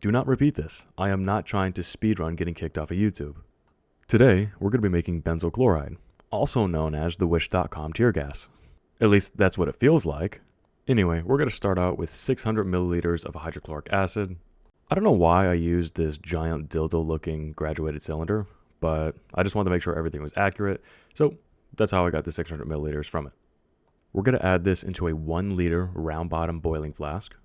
do not repeat this. I am not trying to speedrun getting kicked off of YouTube. Today, we're going to be making benzoyl chloride, also known as the Wish.com tear gas. At least that's what it feels like. Anyway, we're going to start out with 600 milliliters of hydrochloric acid. I don't know why I used this giant dildo looking graduated cylinder, but I just wanted to make sure everything was accurate. So that's how I got the 600 milliliters from it. We're going to add this into a 1 liter round bottom boiling flask.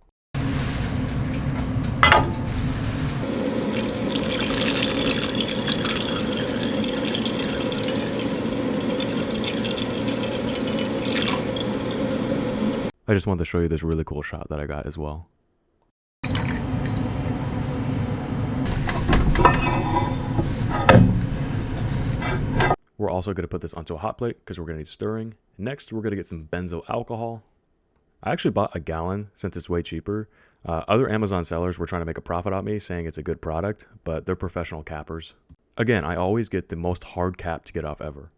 I just wanted to show you this really cool shot that I got as well. We're also going to put this onto a hot plate because we're going to need stirring. Next, we're going to get some benzoyl alcohol. I actually bought a gallon since it's way cheaper. Uh, other Amazon sellers were trying to make a profit on me saying it's a good product, but they're professional cappers. Again, I always get the most hard cap to get off ever.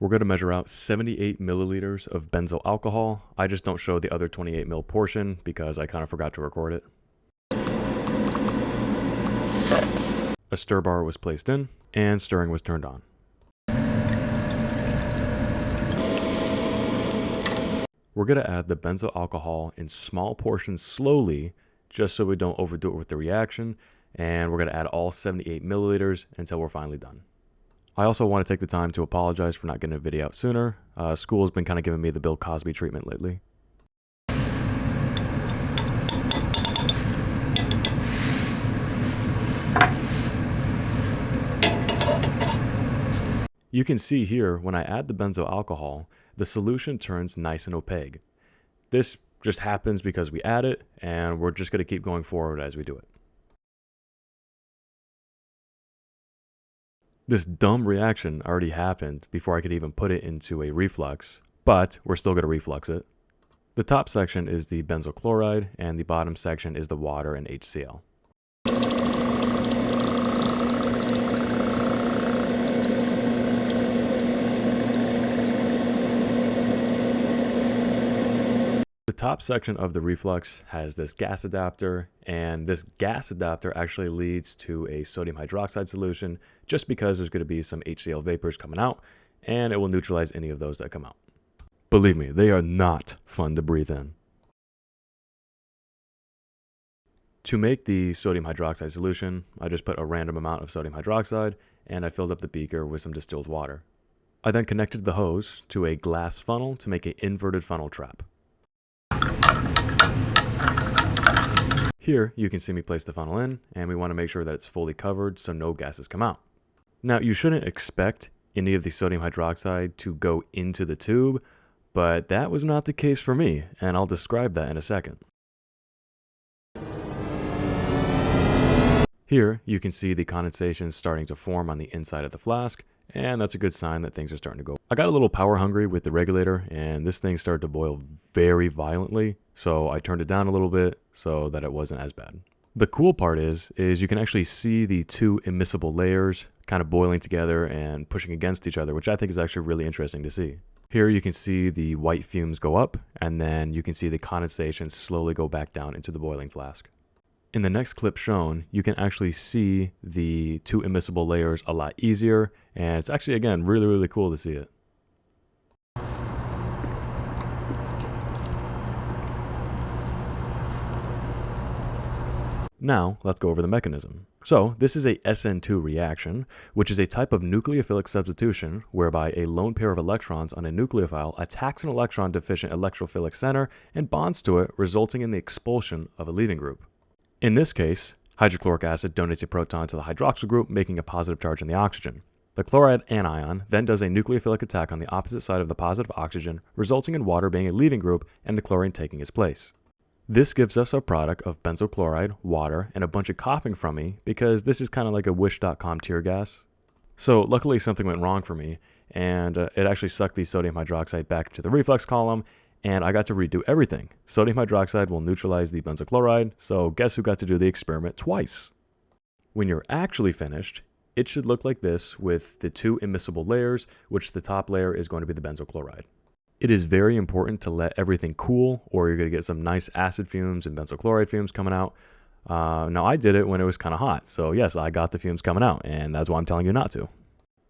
We're going to measure out 78 milliliters of benzyl alcohol. I just don't show the other 28 mil portion because I kind of forgot to record it. A stir bar was placed in and stirring was turned on. We're going to add the benzyl alcohol in small portions slowly just so we don't overdo it with the reaction and we're going to add all 78 milliliters until we're finally done. I also want to take the time to apologize for not getting a video out sooner. Uh, school has been kind of giving me the Bill Cosby treatment lately. You can see here when I add the benzoyl alcohol, the solution turns nice and opaque. This just happens because we add it and we're just going to keep going forward as we do it. This dumb reaction already happened before I could even put it into a reflux, but we're still going to reflux it. The top section is the benzyl chloride, and the bottom section is the water and HCl. Top section of the reflux has this gas adapter, and this gas adapter actually leads to a sodium hydroxide solution just because there's going to be some HCl vapors coming out, and it will neutralize any of those that come out. Believe me, they are not fun to breathe in. To make the sodium hydroxide solution, I just put a random amount of sodium hydroxide, and I filled up the beaker with some distilled water. I then connected the hose to a glass funnel to make an inverted funnel trap. Here, you can see me place the funnel in, and we want to make sure that it's fully covered so no gases come out. Now, you shouldn't expect any of the sodium hydroxide to go into the tube, but that was not the case for me, and I'll describe that in a second. Here, you can see the condensation starting to form on the inside of the flask, and that's a good sign that things are starting to go. I got a little power hungry with the regulator and this thing started to boil very violently. So I turned it down a little bit so that it wasn't as bad. The cool part is, is you can actually see the two immiscible layers kind of boiling together and pushing against each other, which I think is actually really interesting to see. Here you can see the white fumes go up and then you can see the condensation slowly go back down into the boiling flask. In the next clip shown, you can actually see the two immiscible layers a lot easier, and it's actually, again, really, really cool to see it. Now, let's go over the mechanism. So, this is a SN2 reaction, which is a type of nucleophilic substitution whereby a lone pair of electrons on a nucleophile attacks an electron deficient electrophilic center and bonds to it, resulting in the expulsion of a leaving group. In this case, hydrochloric acid donates a proton to the hydroxyl group, making a positive charge on the oxygen. The chloride anion then does a nucleophilic attack on the opposite side of the positive oxygen, resulting in water being a leaving group and the chlorine taking its place. This gives us a product of benzyl chloride, water, and a bunch of coughing from me because this is kind of like a wish.com tear gas. So luckily something went wrong for me and uh, it actually sucked the sodium hydroxide back to the reflux column and I got to redo everything. Sodium hydroxide will neutralize the benzoyl chloride, so guess who got to do the experiment twice? When you're actually finished, it should look like this with the two immiscible layers, which the top layer is going to be the benzoyl chloride. It is very important to let everything cool or you're going to get some nice acid fumes and benzyl chloride fumes coming out. Uh, now, I did it when it was kind of hot. So, yes, I got the fumes coming out, and that's why I'm telling you not to.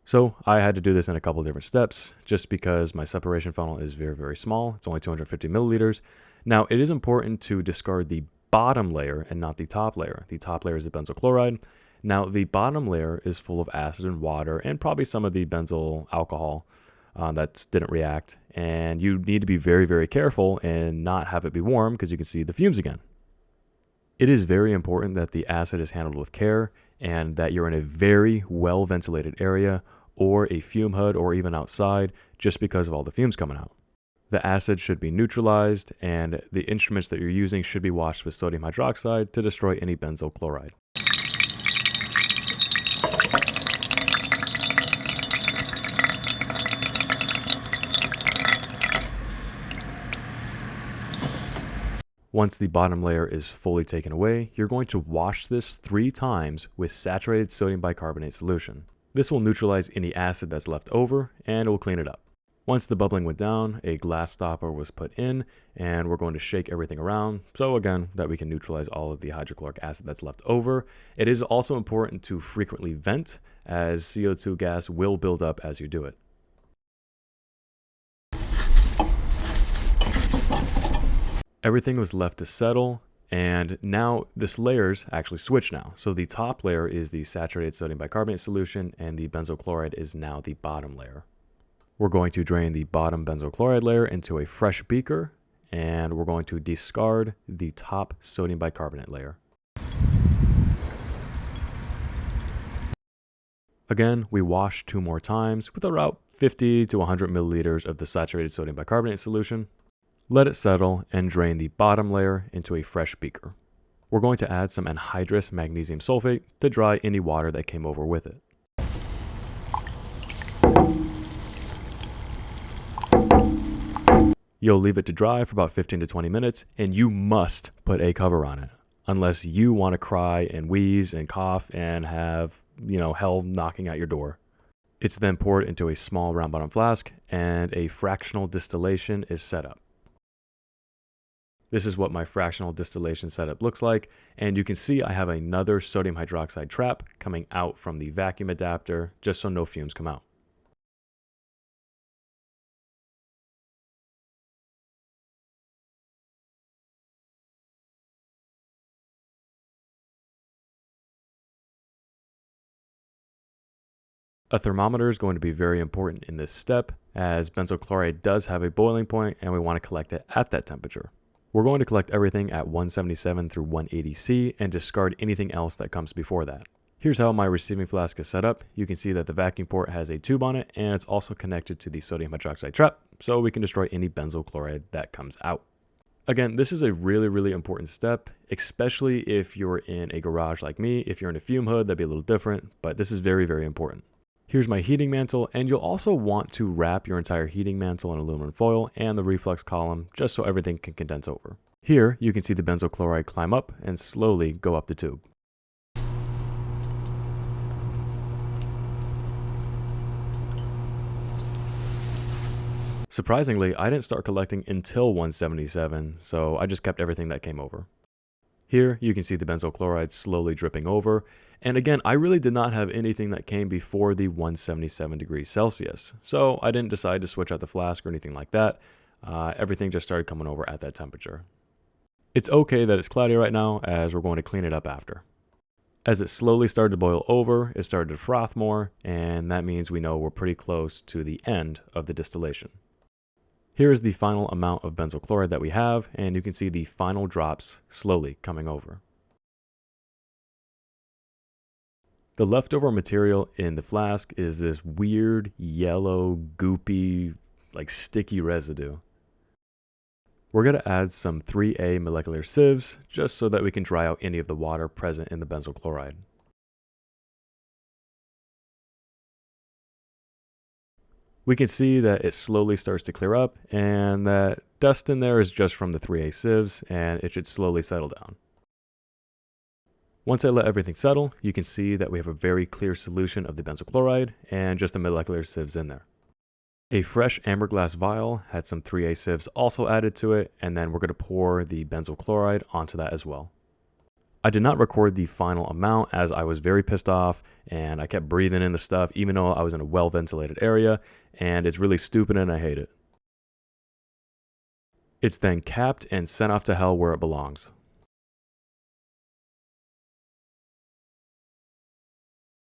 So, I had to do this in a couple different steps just because my separation funnel is very, very small. It's only 250 milliliters. Now, it is important to discard the bottom layer and not the top layer. The top layer is the benzyl chloride. Now, the bottom layer is full of acid and water and probably some of the benzyl alcohol uh, that didn't react. And you need to be very, very careful and not have it be warm because you can see the fumes again. It is very important that the acid is handled with care and that you're in a very well ventilated area or a fume hood or even outside just because of all the fumes coming out. The acid should be neutralized and the instruments that you're using should be washed with sodium hydroxide to destroy any benzyl chloride. Once the bottom layer is fully taken away, you're going to wash this three times with saturated sodium bicarbonate solution. This will neutralize any acid that's left over and it will clean it up. Once the bubbling went down, a glass stopper was put in and we're going to shake everything around. So again, that we can neutralize all of the hydrochloric acid that's left over. It is also important to frequently vent as CO2 gas will build up as you do it. Everything was left to settle and now this layers actually switch now. So the top layer is the saturated sodium bicarbonate solution and the benzyl chloride is now the bottom layer. We're going to drain the bottom benzyl chloride layer into a fresh beaker and we're going to discard the top sodium bicarbonate layer. Again, we wash two more times with about 50 to 100 milliliters of the saturated sodium bicarbonate solution. Let it settle and drain the bottom layer into a fresh beaker. We're going to add some anhydrous magnesium sulfate to dry any water that came over with it. You'll leave it to dry for about 15 to 20 minutes and you must put a cover on it unless you want to cry and wheeze and cough and have, you know, hell knocking at your door. It's then poured into a small round bottom flask and a fractional distillation is set up. This is what my fractional distillation setup looks like. And you can see I have another sodium hydroxide trap coming out from the vacuum adapter just so no fumes come out. A thermometer is going to be very important in this step as benzyl chloride does have a boiling point and we want to collect it at that temperature. We're going to collect everything at 177 through 180C and discard anything else that comes before that. Here's how my receiving flask is set up. You can see that the vacuum port has a tube on it and it's also connected to the sodium hydroxide trap so we can destroy any benzyl chloride that comes out. Again, this is a really, really important step, especially if you're in a garage like me. If you're in a fume hood, that'd be a little different, but this is very, very important. Here's my heating mantle, and you'll also want to wrap your entire heating mantle in aluminum foil and the reflux column just so everything can condense over. Here, you can see the benzyl chloride climb up and slowly go up the tube. Surprisingly, I didn't start collecting until 177, so I just kept everything that came over. Here, you can see the benzyl chloride slowly dripping over. And again, I really did not have anything that came before the 177 degrees Celsius. So I didn't decide to switch out the flask or anything like that. Uh, everything just started coming over at that temperature. It's okay that it's cloudy right now as we're going to clean it up after. As it slowly started to boil over, it started to froth more, and that means we know we're pretty close to the end of the distillation. Here is the final amount of benzyl chloride that we have, and you can see the final drops slowly coming over. The leftover material in the flask is this weird yellow, goopy, like sticky residue. We're going to add some 3A molecular sieves just so that we can dry out any of the water present in the benzyl chloride. We can see that it slowly starts to clear up and that dust in there is just from the 3A sieves and it should slowly settle down. Once I let everything settle, you can see that we have a very clear solution of the benzyl chloride and just the molecular sieves in there. A fresh amber glass vial had some 3A sieves also added to it, and then we're going to pour the benzyl chloride onto that as well. I did not record the final amount as I was very pissed off and I kept breathing in the stuff even though I was in a well ventilated area and it's really stupid and I hate it. It's then capped and sent off to hell where it belongs.